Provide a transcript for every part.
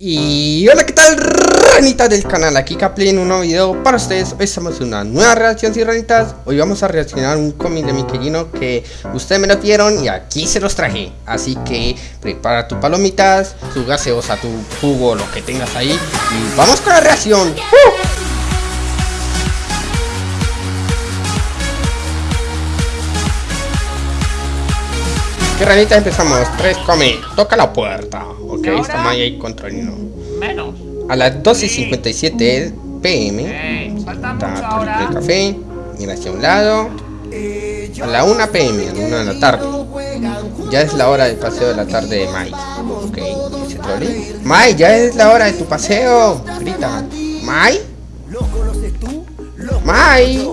Y hola, ¿qué tal ranitas del canal? Aquí Capli en un nuevo video para ustedes. Hoy estamos en una nueva reacción, sí ranitas. Hoy vamos a reaccionar un cómic de mi querido que ustedes me lo pidieron y aquí se los traje. Así que prepara tus palomitas, tu gaseosa, tu jugo, lo que tengas ahí. Y vamos con la reacción. ¡Uh! ¿Qué ranita empezamos? Tres come, toca la puerta. Ok, está Maya ahí controlando. Menos. A las 12.57 pm. está el café. Mira hacia un lado. A la 1 pm, a la 1 de la tarde. Ya es la hora del paseo de la tarde de Mai. Ok. Mai, ya es la hora de tu paseo. Grita. Mai. Mai.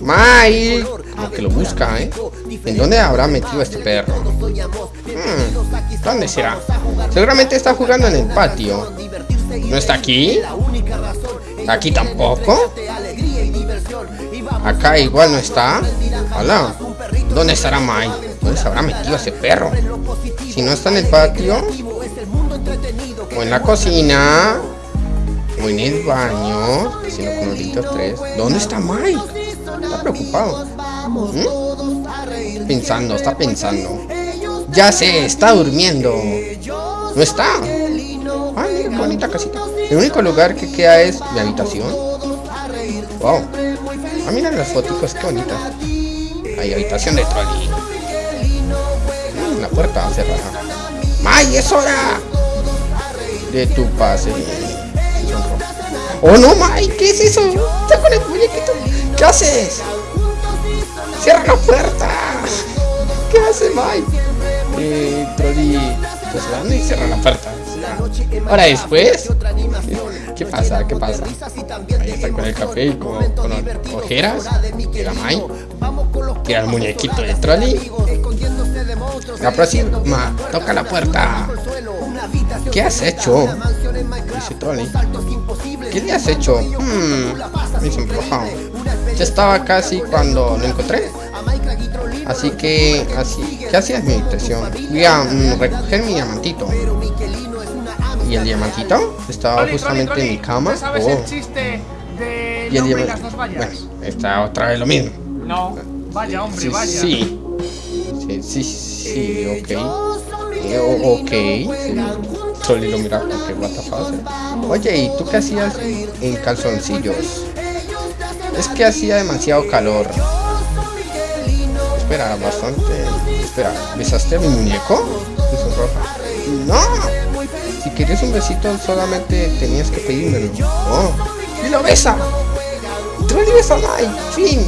Mai. Como que lo busca, ¿eh? ¿En dónde habrá metido este perro? Hmm, ¿Dónde será? Seguramente está jugando en el patio. ¿No está aquí? ¿Aquí tampoco? Acá igual no está. Hola. ¿Dónde estará Mai? ¿Dónde se habrá metido ese perro? Si no está en el patio. O en la cocina. El baño. No con tres. ¿Dónde está Mai? Está preocupado. ¿Mm? Pensando, está pensando. Ya sé, está durmiendo. No está. Ay, qué bonita casita. El único lugar que queda es mi habitación. Wow. Ah, mira las fotos, qué bonitas. Hay habitación de trolley. La puerta cerrada. ¡May, es hora! De tu pase. ¡Oh, no, May! ¿Qué es eso? Está con el muñequito. ¿Qué haces? ¡Cierra la puerta! ¿Qué hace Mike? Eh, Trolli pues va y cierra la puerta. Ahora después, ¿qué pasa? ¿Qué pasa? Ahí está con el café y con, con ojeras. Llega Mike. Tira el muñequito de Trolli. La próxima, toca la puerta. ¿Qué has hecho? Dice Trolli. ¿Qué le has hecho? Hmm, dice Ya estaba casi cuando lo encontré. Así que, así, ¿qué hacías mi habitación? Voy a mm, recoger mi diamantito. ¿Y el diamantito? Estaba justamente en mi cama. Oh. Y el diamantito. Bueno, está otra vez lo mismo. No, vaya hombre, vaya. Sí, sí, sí, sí, ok. Eh, ok, sí. Solo lo mira porque what the Oye, ¿y tú qué hacías en calzoncillos? Es que hacía demasiado calor. Espera, bastante. Espera, ¿besaste a mi muñeco? No. Si querías un besito solamente tenías que pedírmelo. Oh. ¡Y lo besa! ¡Tú le besa a ¡Fin!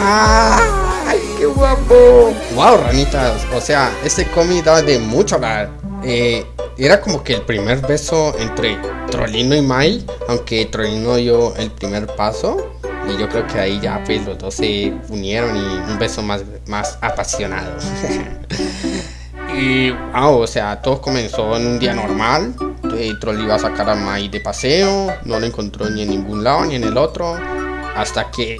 ¡Ay, qué guapo! ¡Wow, ranitas! O sea, este cómic daba de mucho hablar. Eh, era como que el primer beso entre Trollino y Mai, aunque Trollino dio el primer paso. Y yo creo que ahí ya pues los dos se unieron y un beso más, más apasionado. y wow, o sea, todo comenzó en un día normal. Troll iba a sacar a Mai de paseo, no lo encontró ni en ningún lado ni en el otro. Hasta que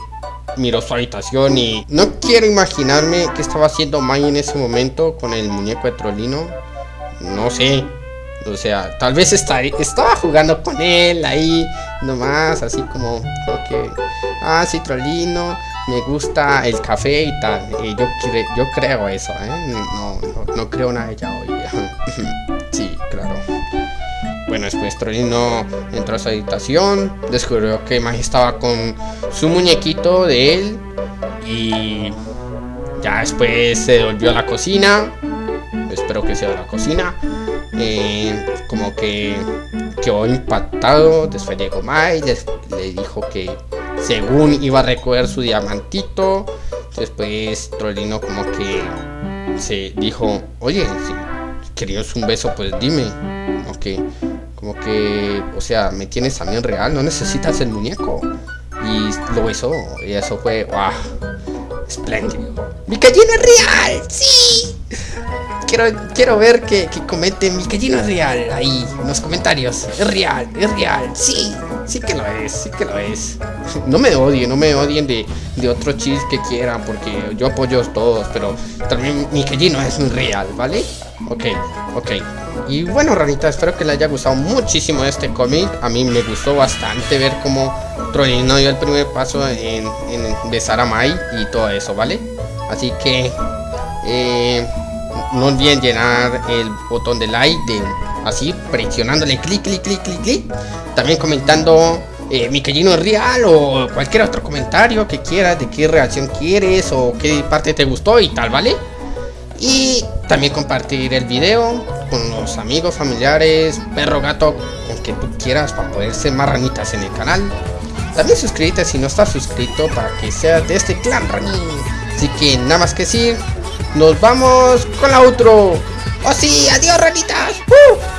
miró su habitación y no quiero imaginarme qué estaba haciendo Mai en ese momento con el muñeco de Trollino. No sé, o sea, tal vez estaba jugando con él ahí, nomás, así como, que, ah, sí, Trollino, me gusta el café y tal. Yo, yo creo eso, ¿eh? No, no, creo nada de ya hoy. sí, claro. Bueno, después Trollino entró a su habitación, descubrió que Magi estaba con su muñequito de él y ya después se volvió a la cocina. Espero que sea la cocina eh, como que quedó impactado. Después llegó Mike, le dijo que según iba a recoger su diamantito. Después Trollino como que se dijo, oye, si querías un beso, pues dime. Como que, como que, o sea, me tienes en real, no necesitas el muñeco. Y lo besó, y eso fue, wow, espléndido. ¡Mi gallina real! ¡Sí! Quiero, quiero ver que, que comenten mi gallina es real ahí en los comentarios. Es real, es real, sí. Sí que lo es, sí que lo es. No me odien, no me odien de, de otro chis que quieran, porque yo apoyo todos, pero también mi no es real, ¿vale? Ok, ok. Y bueno, ranita, espero que le haya gustado muchísimo este cómic. A mí me gustó bastante ver cómo Trollino dio el primer paso en, en de Saramai y todo eso, ¿vale? Así que eh, no olviden llenar el botón de like así presionándole clic clic clic clic clic. También comentando eh, mi es real o cualquier otro comentario que quieras de qué reacción quieres o qué parte te gustó y tal vale y también compartir el video con los amigos familiares perro gato con que tú quieras para poder ser más ranitas en el canal. También suscríbete si no estás suscrito para que seas de este clan ranín así que nada más que decir nos vamos con la outro. ¡Oh sí! ¡Adiós, ranitas! ¡Uh!